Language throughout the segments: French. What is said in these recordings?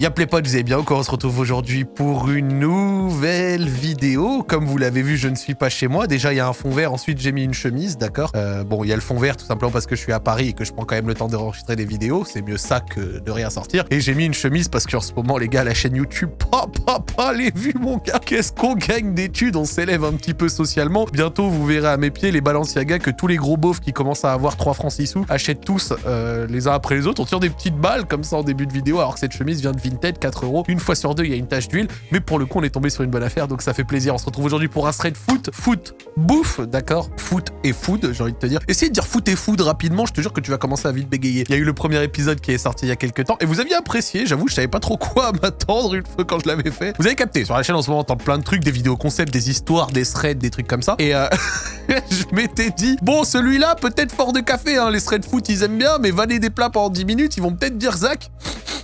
Y'a potes, vous allez bien Encore on se retrouve aujourd'hui pour une nouvelle vidéo. Comme vous l'avez vu, je ne suis pas chez moi. Déjà, il y a un fond vert, ensuite j'ai mis une chemise, d'accord? Euh, Bon, il y a le fond vert tout simplement parce que je suis à Paris et que je prends quand même le temps d'enregistrer des vidéos. C'est mieux ça que de rien sortir. Et j'ai mis une chemise parce qu'en ce moment, les gars, la chaîne YouTube, pas, pas, pas les vues, mon gars Qu'est-ce qu'on gagne d'études? On s'élève un petit peu socialement. Bientôt, vous verrez à mes pieds les Balenciaga que tous les gros beaufs qui commencent à avoir 3 francs 6 sous achètent tous euh, les uns après les autres. On tire des petites balles comme ça en début de vidéo alors que cette chemise vient de Vinted, 4 euros. Une fois sur deux, il y a une tache d'huile. Mais pour le coup, on est tombé sur une bonne affaire, donc ça fait plaisir. On se retrouve aujourd'hui pour un thread foot, foot, bouffe, d'accord? Foot et food, j'ai envie de te dire. Essayez de dire foot et food rapidement, je te jure que tu vas commencer à vite bégayer. Il y a eu le premier épisode qui est sorti il y a quelques temps, et vous aviez apprécié, j'avoue, je savais pas trop quoi m'attendre une fois quand je l'avais fait. Vous avez capté, sur la chaîne en ce moment, on entend plein de trucs, des vidéos concepts, des histoires, des threads, des trucs comme ça. Et euh, je m'étais dit, bon, celui-là, peut-être fort de café, hein, les threads foot, ils aiment bien, mais valer des plats pendant 10 minutes, ils vont peut-être dire, Zach,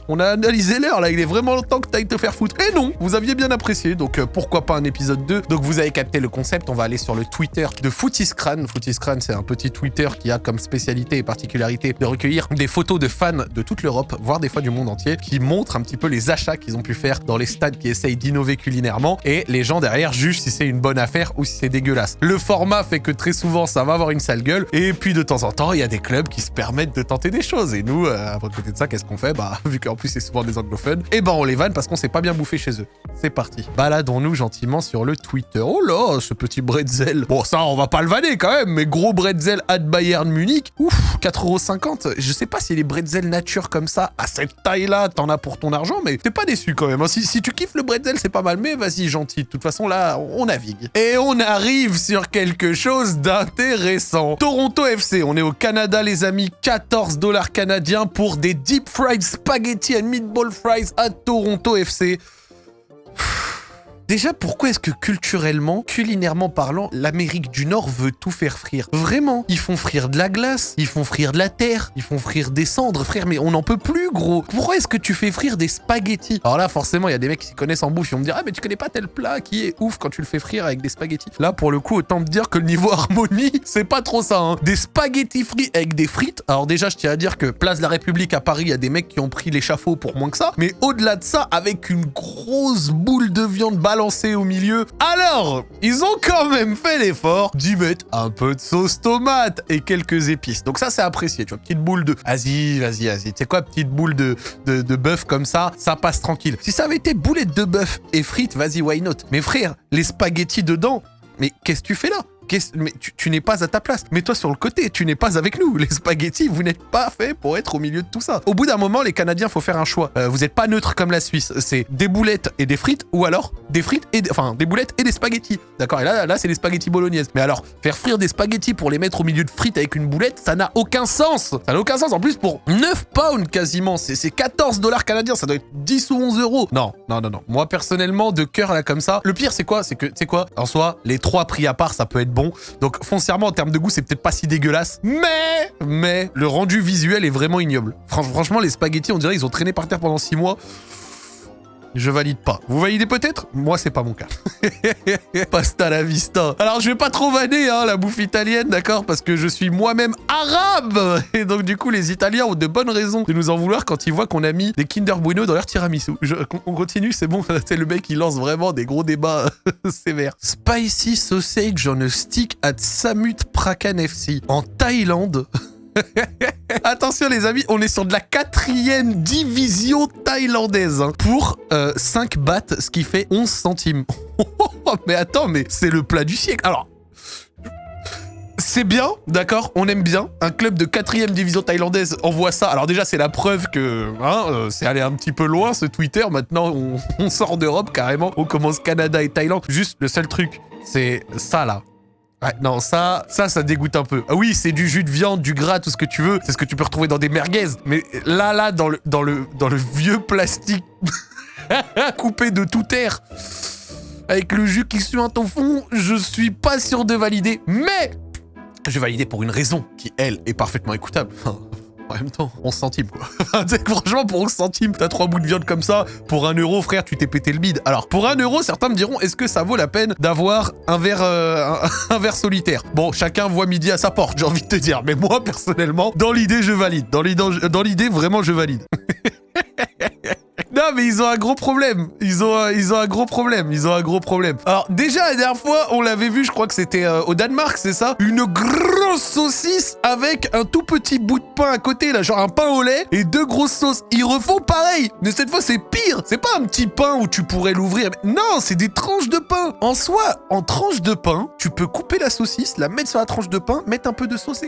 on a analysé l'heure, là, il est vraiment le temps que t'ailles te faire foutre. Et non, vous aviez bien apprécié, donc euh, pourquoi pas un épisode 2 Donc vous avez capté le concept, on va aller sur le Twitter de Footiscran. Footiscran, c'est un petit Twitter qui a comme spécialité et particularité de recueillir des photos de fans de toute l'Europe, voire des fois du monde entier, qui montrent un petit peu les achats qu'ils ont pu faire dans les stades qui essayent d'innover culinairement, et les gens derrière jugent si c'est une bonne affaire ou si c'est dégueulasse. Le format fait que très souvent, ça va avoir une sale gueule, et puis de temps en temps, il y a des clubs qui se permettent de tenter des choses. Et nous, euh, à côté de ça, qu'est-ce qu'on fait? Bah, vu qu'en plus c'est souvent des anglophones, et eh ben on les vanne parce qu'on s'est pas bien bouffé chez eux. C'est parti. Baladons-nous gentiment sur le Twitter. Oh là, ce petit bretzel. Bon, ça, on va pas le vanner quand même, mais gros bretzel at Bayern Munich. Ouf, 4,50€. Je sais pas si les bretzel nature comme ça, à cette taille-là, t'en as pour ton argent, mais t'es pas déçu quand même. Hein. Si, tu kiffes le bretzel, c'est pas mal, mais vas-y, gentil. De toute façon, là, on navigue. Et on arrive sur quelque chose d'intéressant. Toronto FC, on est au Canada, les amis. 14 dollars canadiens pour des deep fried spaghetti and meatball à Toronto FC. Déjà, pourquoi est-ce que culturellement, culinairement parlant, l'Amérique du Nord veut tout faire frire? Vraiment Ils font frire de la glace, ils font frire de la terre, ils font frire des cendres, frère, mais on n'en peut plus, gros. Pourquoi est-ce que tu fais frire des spaghettis? Alors là, forcément, il y a des mecs qui s'y connaissent en bouffe, ils vont me dire « Ah, mais tu connais pas tel plat qui est ouf quand tu le fais frire avec des spaghettis ?» Là, pour le coup, autant me dire que le niveau harmonie, c'est pas trop ça, hein. Des spaghettis frits avec des frites. Alors déjà, je tiens à dire que Place de la République à Paris, il y a des mecs qui ont pris l'échafaud pour moins que ça, mais au-delà de ça, avec une grosse boule de viande lancé au milieu. Alors, ils ont quand même fait l'effort d'y mettre un peu de sauce tomate et quelques épices. Donc ça, c'est apprécié, tu vois, petite boule de... Vas-y, vas-y, vas-y. Tu sais quoi, petite boule de, de, de bœuf comme ça, ça passe tranquille. Si ça avait été boulette de bœuf et frites, vas-y, why not? Mais frère, les spaghettis dedans, mais qu'est-ce que tu fais là? Mais tu, n'es pas à ta place. Mets-toi sur le côté, tu n'es pas avec nous. Les spaghettis, vous n'êtes pas fait pour être au milieu de tout ça. Au bout d'un moment, les Canadiens, faut faire un choix. Euh, vous n'êtes pas neutre comme la Suisse. C'est des boulettes et des frites, ou alors des frites et... Enfin, des boulettes et des spaghettis. D'accord? Et là, là c'est des spaghettis bolognaises. Mais alors, faire frire des spaghettis pour les mettre au milieu de frites avec une boulette, ça n'a aucun sens. Ça n'a aucun sens. En plus, pour 9 pounds quasiment, c'est 14 dollars canadiens. Ça doit être 10 ou 11 euros. Non, non, non, non. Moi, personnellement, de cœur là comme ça, le pire, c'est quoi? C'est que, tu quoi? En soi, les trois prix à part, ça peut être bon. Donc, foncièrement, en termes de goût, c'est peut-être pas si dégueulasse. Mais, mais, le rendu visuel est vraiment ignoble. franchement, les spaghettis, on dirait ils ont traîné par terre pendant 6 mois. Je valide pas. Vous validez peut-être? Moi, c'est pas mon cas. Pasta la vista. Alors, je vais pas trop vanner hein, la bouffe italienne, d'accord? Parce que je suis moi-même arabe Et donc, du coup, les Italiens ont de bonnes raisons de nous en vouloir quand ils voient qu'on a mis des Kinder Bueno dans leur tiramisu. on continue, c'est bon. C'est le mec qui lance vraiment des gros débats sévères. Spicy sausage on a stick at Samut Prakan FC. En Thaïlande Attention les amis, on est sur de la quatrième division thaïlandaise hein, pour 5 euh, bahts, ce qui fait 11 centimes. mais attends, mais c'est le plat du siècle. Alors, c'est bien, d'accord, on aime bien. Un club de quatrième division thaïlandaise envoie ça. Alors déjà, c'est la preuve que hein, euh, c'est allé un petit peu loin ce Twitter. Maintenant, on, sort d'Europe carrément. On commence Canada et Thaïlande. Juste le seul truc, c'est ça là non, ça, ça, ça dégoûte un peu. Ah oui, c'est du jus de viande, du gras, tout ce que tu veux. C'est ce que tu peux retrouver dans des merguez. Mais là, là, dans le, dans le, dans le vieux plastique coupé de toute air, avec le jus qui suinte au fond, je suis pas sûr de valider. Mais je valider pour une raison qui, elle, est parfaitement écoutable. En même temps, 11 centimes, quoi. franchement, pour 11 centimes, t'as trois bouts de viande comme ça. Pour un euro, frère, tu t'es pété le bide. Alors, pour un euro, certains me diront, est-ce que ça vaut la peine d'avoir un verre, euh, un, verre solitaire? Bon, chacun voit midi à sa porte, j'ai envie de te dire. Mais moi, personnellement, dans l'idée, je valide. Dans l'idée, vraiment, je valide. Non, mais ils ont un gros problème. Ils ont, un- ils ont un gros problème. Ils ont un gros problème. Alors, déjà, la dernière fois, on l'avait vu, je crois que c'était euh, au Danemark, c'est ça? Une grosse saucisse avec un tout petit bout de pain à côté, là, genre un pain au lait et deux grosses sauces. Ils refont pareil. Mais cette fois, c'est pire. C'est pas un petit pain où tu pourrais l'ouvrir. Non, c'est des tranches de pain. En soi, en tranche de pain, tu peux couper la saucisse, la mettre sur la tranche de pain, mettre un peu de sauce.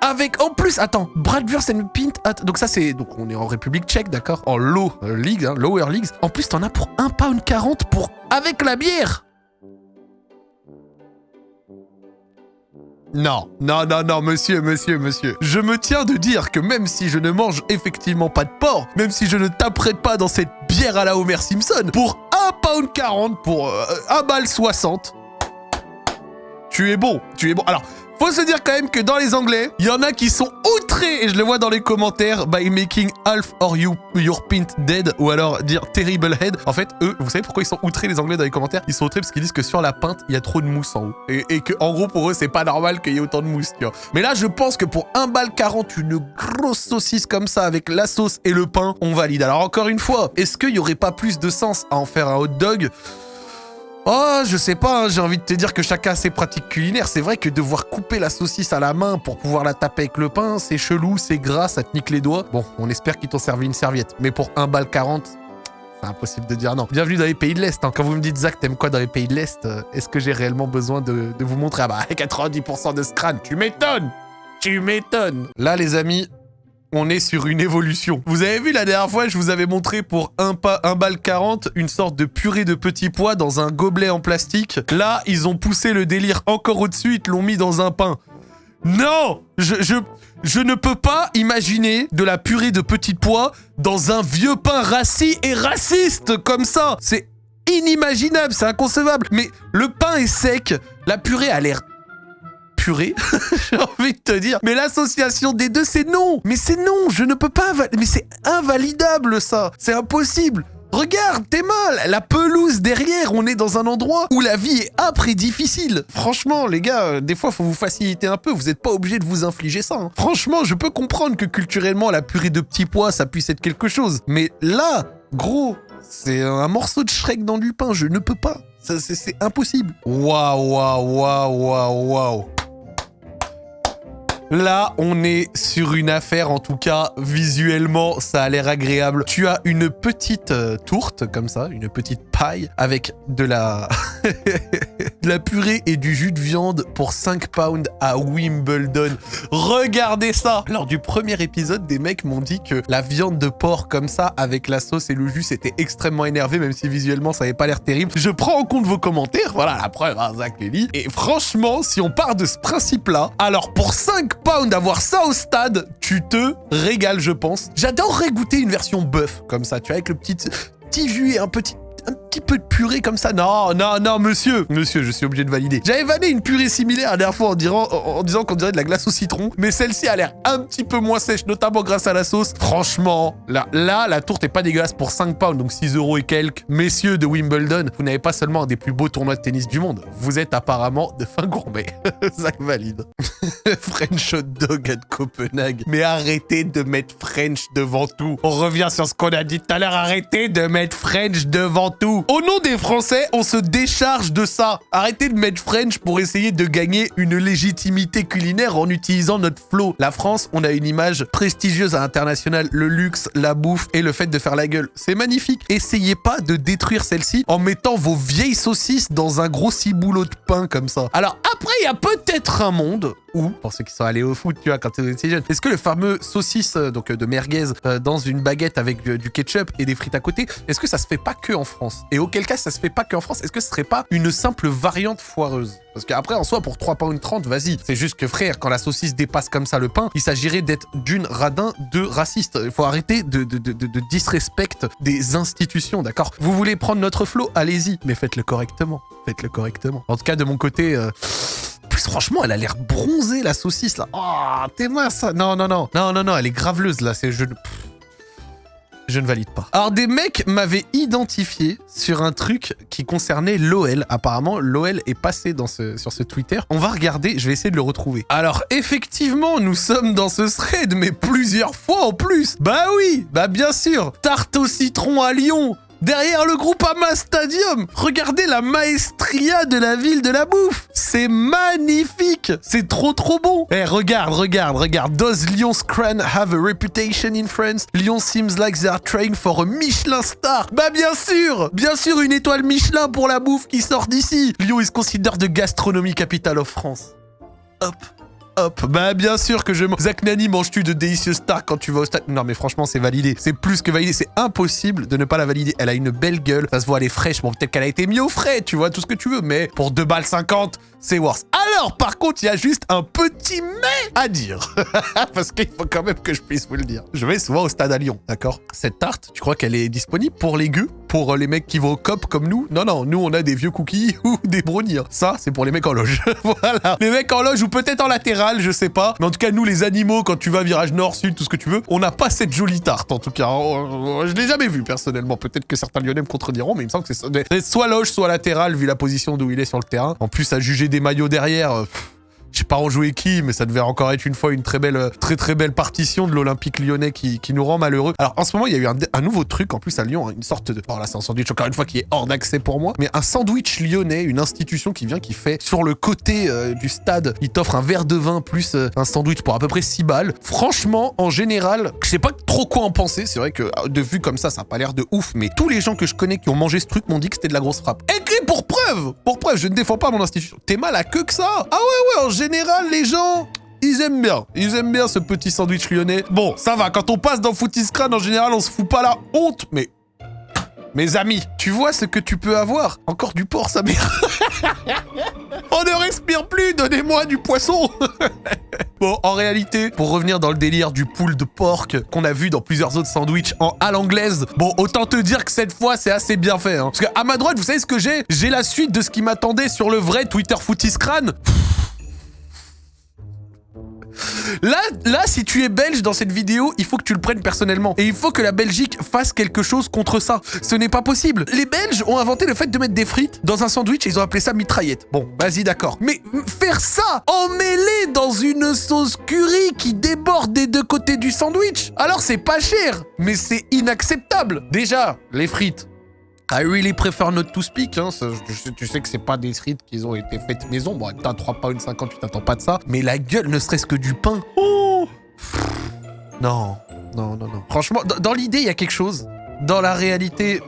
Avec en plus, attends, Bratwurst and Pint. Donc ça c'est, donc on est en République Tchèque, d'accord, en low euh, league, hein, lower leagues. En plus t'en as pour 1 pound 40 pour avec la bière. Non, non, non, non, monsieur, monsieur, monsieur. Je me tiens de dire que même si je ne mange effectivement pas de porc, même si je ne taperai pas dans cette bière à la Homer Simpson, pour 1 pound 40, pour euh, 1 balle 60, tu es bon, tu es bon. Alors, faut se dire quand même que dans les anglais, il y en a qui sont outrés, et je le vois dans les commentaires, by making half or you, your pint dead, ou alors dire terrible head. En fait, eux, vous savez pourquoi ils sont outrés les anglais dans les commentaires? Ils sont outrés parce qu'ils disent que sur la pinte, il y a trop de mousse en haut. Et, que, en gros, pour eux, c'est pas normal qu'il y ait autant de mousse, tu vois. Mais là, je pense que pour 1 balle 40, une grosse saucisse comme ça, avec la sauce et le pain, on valide. Alors encore une fois, est-ce qu'il y aurait pas plus de sens à en faire un hot dog? Oh, je sais pas, hein, j'ai envie de te dire que chacun a ses pratiques culinaires. C'est vrai que devoir couper la saucisse à la main pour pouvoir la taper avec le pain, c'est chelou, c'est gras, ça te nique les doigts. Bon, on espère qu'ils t'ont servi une serviette. Mais pour 1 balle 40, c'est impossible de dire non. Bienvenue dans les pays de l'Est. hein. Quand vous me dites, Zach, t'aimes quoi dans les pays de l'Est euh, Est-ce que j'ai réellement besoin de, de vous montrer? Ah bah, 90% de scran, tu m'étonnes Tu m'étonnes Là, les amis, on est sur une évolution. Vous avez vu la dernière fois, je vous avais montré pour un, pas, un balle 40 une sorte de purée de petits pois dans un gobelet en plastique. Là, ils ont poussé le délire encore au-dessus, ils l'ont mis dans un pain. Non je ne peux pas imaginer de la purée de petits pois dans un vieux pain rassis et raciste comme ça. C'est inimaginable, c'est inconcevable. Mais le pain est sec, la purée a l'air j'ai envie de te dire. Mais l'association des deux, c'est non. Mais c'est non, je ne peux pas. Mais c'est invalidable ça. C'est impossible. Regarde, t'es mal. La pelouse derrière, on est dans un endroit où la vie est âpre et difficile. Franchement, les gars, euh, des fois, faut vous faciliter un peu. Vous n'êtes pas obligé de vous infliger ça. hein. Franchement, je peux comprendre que culturellement, la purée de petits pois, ça puisse être quelque chose. Mais là, gros, c'est un morceau de Shrek dans du pain. Je ne peux pas. C'est impossible. Waouh, waouh, waouh, waouh, waouh. Là, on est sur une affaire, en tout cas, visuellement, ça a l'air agréable. Tu as une petite euh, tourte, comme ça, une petite paille, avec de la... la purée et du jus de viande pour 5 pounds à Wimbledon. Regardez ça Lors du premier épisode, des mecs m'ont dit que la viande de porc comme ça, avec la sauce et le jus, c'était extrêmement énervé, même si visuellement, ça n'avait pas l'air terrible. Je prends en compte vos commentaires, voilà la preuve, hein, Zach Lely. Et franchement, si on part de ce principe-là, alors pour 5 pounds d'avoir ça au stade, tu te régales, je pense. J'adorerais goûter une version bœuf, comme ça, tu vois, avec le petit, petit jus et un petit un petit peu de purée comme ça. Non, non, non, monsieur. Monsieur, je suis obligé de valider. J'avais vanné une purée similaire la dernière fois en, disant qu'on dirait de la glace au citron. Mais celle-ci a l'air un petit peu moins sèche, notamment grâce à la sauce. Franchement, là, là la tourte est pas dégueulasse pour 5 pounds, donc 6 euros et quelques. Messieurs de Wimbledon, vous n'avez pas seulement un des plus beaux tournois de tennis du monde. Vous êtes apparemment de fin gourmet. ça valide. French hot dog à Copenhague. Mais arrêtez de mettre French devant tout. On revient sur ce qu'on a dit tout à l'heure. Arrêtez de mettre French devant tout. Au nom des Français, on se décharge de ça. Arrêtez de mettre French pour essayer de gagner une légitimité culinaire en utilisant notre flow. La France, on a une image prestigieuse à l'international. Le luxe, la bouffe et le fait de faire la gueule. C'est magnifique. Essayez pas de détruire celle-ci en mettant vos vieilles saucisses dans un gros ciboulot de pain comme ça. Alors après, il y a peut-être un monde où, pour ceux qui sont allés au foot, tu vois, quand tu étais jeune, est-ce que le fameux saucisse euh, donc euh, de merguez euh, dans une baguette avec euh, du ketchup et des frites à côté, est-ce que ça se fait pas que en France? Et auquel cas, ça se fait pas que en France, est-ce que ce serait pas une simple variante foireuse? Parce qu'après, en soi, pour 3 pounds 30, vas-y. C'est juste que frère, quand la saucisse dépasse comme ça le pain, il s'agirait d'être d'une radin, de raciste. Il faut arrêter de, de, de, de, disrespect des institutions, d'accord? Vous voulez prendre notre flot Allez-y, mais faites-le correctement. Faites-le correctement. En tout cas, de mon côté... euh, plus franchement, elle a l'air bronzée la saucisse là. Oh, t'es mince. Non, non, non, non, non, non, elle est graveleuse là. C'est je. Je ne valide pas. Alors, des mecs m'avaient identifié sur un truc qui concernait l'OL. Apparemment, l'OL est passé dans ce, sur ce Twitter. On va regarder, je vais essayer de le retrouver. Alors, effectivement, nous sommes dans ce thread, mais plusieurs fois en plus. Bah oui, bah bien sûr. Tarte au citron à Lyon, derrière le groupe Ama Stadium. Regardez la maestria de la ville de la bouffe. C'est magnifique. C'est trop trop bon. Eh, regarde, regarde, regarde. Does Lyon's crown have a reputation in France? Lyon seems like they are trained for a Michelin star. Bah bien sûr, bien sûr une étoile Michelin pour la bouffe qui sort d'ici. Lyon is considered the gastronomy capital of France. Hop. Hop, bah bien sûr que je... Zach Nani, manges-tu de délicieux stars quand tu vas au stade Non mais franchement, c'est validé. C'est plus que validé. C'est impossible de ne pas la valider. Elle a une belle gueule. Ça se voit, elle est fraîche. Bon, peut-être qu'elle a été mise au frais, tu vois, tout ce que tu veux. Mais pour 2 balles 50, c'est worse. Alors, par contre, il y a juste un petit mais à dire. Parce qu'il faut quand même que je puisse vous le dire. Je vais souvent au stade à Lyon, d'accord? Cette tarte, tu crois qu'elle est disponible pour les gueux Pour les mecs qui vont au cop comme nous Non, non, nous, on a des vieux cookies ou des brownies. Ça, c'est pour les mecs en loge. voilà. Les mecs en loge ou peut-être en latéral, je sais pas. Mais en tout cas, nous, les animaux, quand tu vas virage nord, sud, tout ce que tu veux, on n'a pas cette jolie tarte, en tout cas. Je l'ai jamais vue, personnellement. Peut-être que certains lyonnais me contrediront, mais il me semble que c'est soit loge, soit latéral, vu la position d'où il est sur le terrain. En plus, à juger des maillots derrière... Euh, je sais pas en jouer qui, mais ça devait encore être une fois une très belle, très très belle partition de l'Olympique lyonnais qui, nous rend malheureux. Alors en ce moment, il y a eu un, nouveau truc en plus à Lyon, hein, une sorte de... Oh là, c'est un sandwich encore une fois qui est hors d'accès pour moi, mais un sandwich lyonnais, une institution qui vient, qui fait sur le côté euh, du stade, il t'offre un verre de vin plus euh, un sandwich pour à peu près 6 balles. Franchement, en général, je sais pas trop quoi en penser. C'est vrai que euh, de vue comme ça, ça a pas l'air de ouf, mais tous les gens que je connais qui ont mangé ce truc m'ont dit que c'était de la grosse frappe. Écrit pour preuve Pour preuve, je ne défends pas mon institution. T'es mal à queue que ça Ah ouais, ouais, en général, les gens ils aiment bien. Ils aiment bien ce petit sandwich lyonnais. Bon, ça va. Quand on passe dans Footiscran, en général, on se fout pas la honte. Mais... Mes amis, tu vois ce que tu peux avoir? Encore du porc, sa mère. on ne respire plus. Donnez-moi du poisson. bon, en réalité, pour revenir dans le délire du pool de porc qu'on a vu dans plusieurs autres sandwichs en à l'anglaise, bon, autant te dire que cette fois, c'est assez bien fait. Hein. Parce qu'à ma droite, vous savez ce que j'ai? J'ai la suite de ce qui m'attendait sur le vrai Twitter Footiscran. Là, là, si tu es belge dans cette vidéo, il faut que tu le prennes personnellement. Et il faut que la Belgique fasse quelque chose contre ça. Ce n'est pas possible. Les Belges ont inventé le fait de mettre des frites dans un sandwich et ils ont appelé ça mitraillette. Bon, vas-y, d'accord. Mais faire ça emmêlé dans une sauce curry qui déborde des deux côtés du sandwich, alors c'est pas cher, mais c'est inacceptable. Déjà, les frites, I really prefer not to speak. Hein. tu sais que c'est pas des frites qui ont été faites maison. Bon, t'as 3 pounds 50, tu t'attends pas de ça. Mais la gueule, ne serait-ce que du pain. Oh non, non, non, non. Franchement, dans l'idée, il y a quelque chose. Dans la réalité,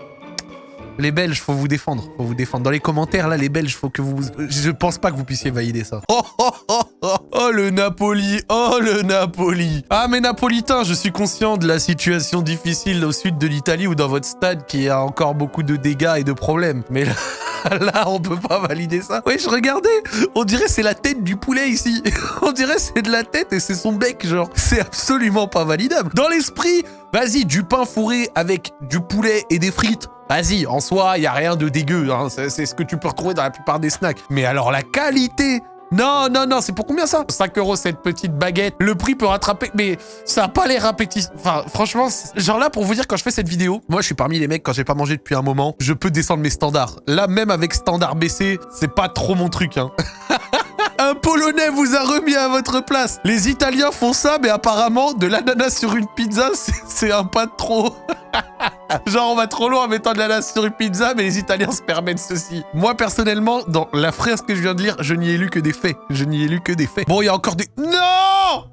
les Belges, faut vous défendre. Faut vous défendre. Dans les commentaires, là, les Belges, faut que vous... Je pense pas que vous puissiez valider ça. Oh, oh, oh, oh, oh le Napoli Oh, le Napoli Ah, mais Napolitain, je suis conscient de la situation difficile au sud de l'Italie ou dans votre stade qui a encore beaucoup de dégâts et de problèmes. Mais là... Là, on peut pas valider ça. Oui, je regardais. On dirait c'est la tête du poulet ici. on dirait c'est de la tête et c'est son bec, genre. C'est absolument pas validable. Dans l'esprit, vas-y, du pain fourré avec du poulet et des frites. Vas-y, en soi, il y a rien de dégueu. Hein. C'est ce que tu peux retrouver dans la plupart des snacks. Mais alors la qualité non, non, non, c'est pour combien ça? 5 euros cette petite baguette. Le prix peut rattraper, mais ça a pas l'air appétissant. Enfin, franchement, genre là, pour vous dire, quand je fais cette vidéo, moi, je suis parmi les mecs, quand j'ai pas mangé depuis un moment, je peux descendre mes standards. Là, même avec standard baissé, c'est pas trop mon truc, hein. Un Polonais vous a remis à votre place. Les Italiens font ça, mais apparemment, de l'ananas sur une pizza, c'est un pas trop. Genre, on va trop loin en mettant de l'ananas sur une pizza, mais les Italiens se permettent ceci. Moi, personnellement, dans la phrase que je viens de lire, je n'y ai lu que des faits. Je n'y ai lu que des faits. Bon, il y a encore des... Non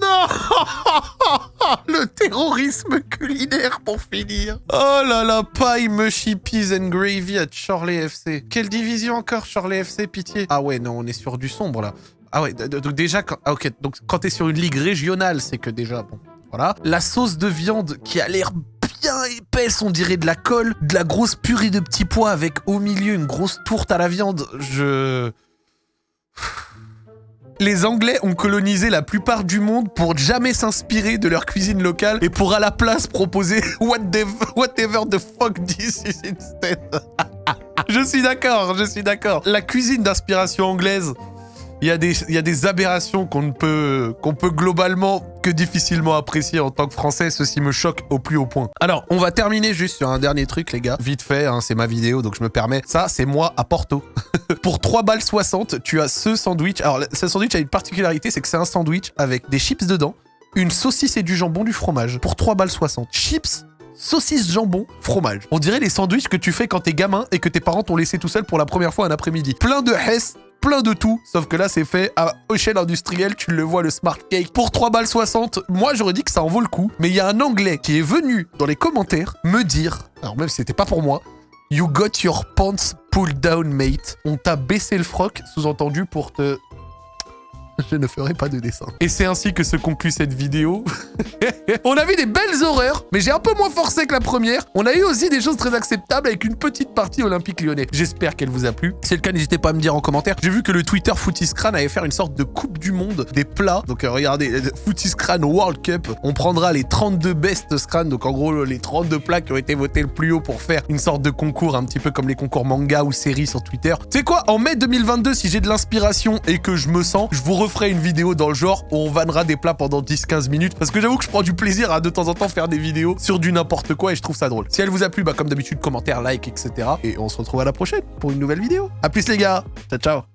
non Le terrorisme culinaire pour finir. Oh là là, paille, mushy peas and gravy à Charlie FC. Quelle division encore, Charlie FC, pitié Ah ouais, non, on est sur du sombre, là. Ah ouais, donc déjà, quand, ah ok, donc quand t'es sur une ligue régionale, c'est que déjà, bon, voilà. La sauce de viande qui a l'air bien épaisse, on dirait de la colle, de la grosse purée de petits pois avec au milieu une grosse tourte à la viande. Je... Les Anglais ont colonisé la plupart du monde pour jamais s'inspirer de leur cuisine locale et pour à la place proposer whatever the fuck this is instead. je suis d'accord, je suis d'accord. La cuisine d'inspiration anglaise Il y, a des, aberrations qu'on ne peut, peut globalement que difficilement apprécier en tant que Français. Ceci me choque au plus haut point. Alors, on va terminer juste sur un dernier truc, les gars. Vite fait, hein, c'est ma vidéo, donc je me permets. Ça, c'est moi à Porto. Pour 3 balles 60, tu as ce sandwich. Alors, ce sandwich a une particularité, c'est que c'est un sandwich avec des chips dedans, une saucisse et du jambon, du fromage. Pour 3 balles 60. Chips, saucisse, jambon, fromage. On dirait les sandwichs que tu fais quand t'es gamin et que tes parents t'ont laissé tout seul pour la première fois un après-midi. Plein de hess, plein de tout, sauf que là c'est fait à échelle industrielle, tu le vois le smart cake pour 3 balles 60. Moi j'aurais dit que ça en vaut le coup, mais il y a un anglais qui est venu dans les commentaires me dire, alors même si c'était pas pour moi, You got your pants pulled down mate. On t'a baissé le froc, sous-entendu pour te je ne ferai pas de dessin. Et c'est ainsi que se conclut cette vidéo. on a vu des belles horreurs, mais j'ai un peu moins forcé que la première. On a eu aussi des choses très acceptables avec une petite partie olympique lyonnais. J'espère qu'elle vous a plu. Si c'est le cas, n'hésitez pas à me dire en commentaire. J'ai vu que le Twitter Footiscran avait fait une sorte de coupe du monde des plats. Donc euh, regardez, euh, Footiscran World Cup. On prendra les 32 best scran, donc en gros les 32 plats qui ont été votés le plus haut pour faire une sorte de concours, un petit peu comme les concours manga ou séries sur Twitter. Tu sais quoi En mai 2022, si j'ai de l'inspiration et que je me sens, je vous referai une vidéo dans le genre où on vannera des plats pendant 10-15 minutes. Parce que j'avoue que je prends du plaisir à de temps en temps faire des vidéos sur du n'importe quoi et je trouve ça drôle. Si elle vous a plu, bah comme d'habitude, commentaire, like, etc. Et on se retrouve à la prochaine pour une nouvelle vidéo. A plus les gars Ciao, ciao